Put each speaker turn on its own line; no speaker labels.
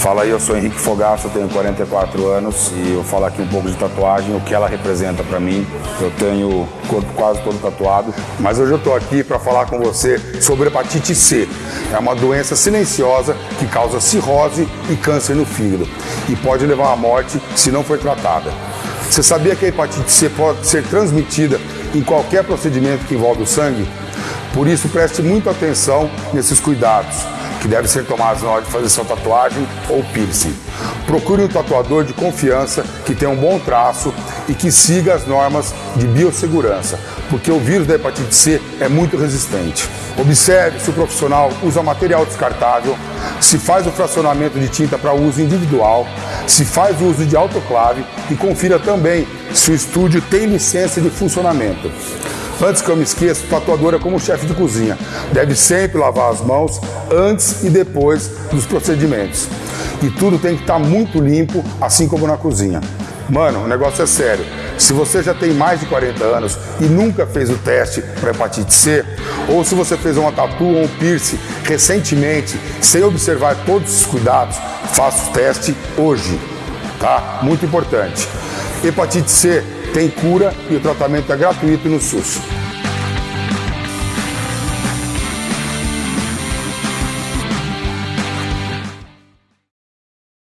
Fala aí, eu sou Henrique Fogaça, tenho 44 anos e eu falo aqui um pouco de tatuagem, o que ela representa para mim. Eu tenho o corpo quase todo tatuado, mas hoje eu estou aqui para falar com você sobre hepatite C. É uma doença silenciosa que causa cirrose e câncer no fígado e pode levar à morte se não for tratada. Você sabia que a hepatite C pode ser transmitida em qualquer procedimento que envolve o sangue? Por isso, preste muita atenção nesses cuidados que devem ser tomados na hora de fazer sua tatuagem ou piercing. Procure um tatuador de confiança que tenha um bom traço e que siga as normas de biossegurança, porque o vírus da hepatite C é muito resistente. Observe se o profissional usa material descartável, se faz o fracionamento de tinta para uso individual, se faz uso de autoclave e confira também se o estúdio tem licença de funcionamento. Antes que eu me esqueça, tatuador é como chefe de cozinha. Deve sempre lavar as mãos antes e depois dos procedimentos. E tudo tem que estar muito limpo, assim como na cozinha. Mano, o negócio é sério. Se você já tem mais de 40 anos e nunca fez o teste para hepatite C, ou se você fez uma tatu ou um piercing recentemente, sem observar todos os cuidados, faça o teste hoje, tá? Muito importante. Hepatite C tem cura e o tratamento é gratuito no SUS.